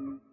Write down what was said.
Mm-hmm.